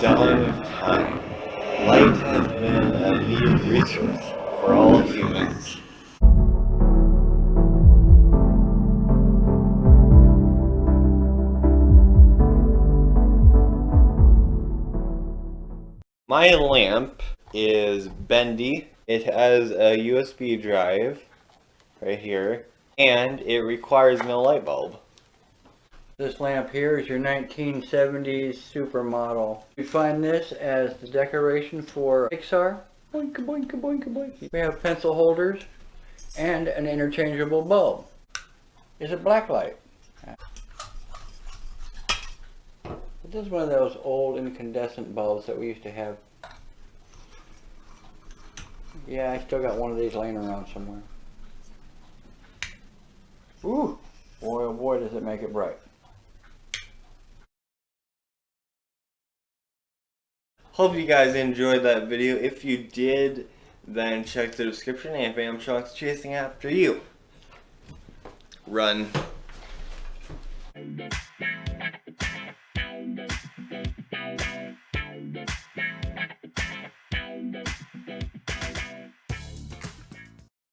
dawn of time, light has been a needed resource for all humans. My lamp is bendy. It has a USB drive right here, and it requires no light bulb. This lamp here is your 1970s supermodel. You find this as the decoration for Pixar. Boink, boink, boink, boink. We have pencil holders and an interchangeable bulb. Is it blacklight? This is one of those old incandescent bulbs that we used to have. Yeah, I still got one of these laying around somewhere. Ooh, boy oh boy does it make it bright. Hope you guys enjoyed that video. If you did, then check the description and Bam Chunks chasing after you. Run.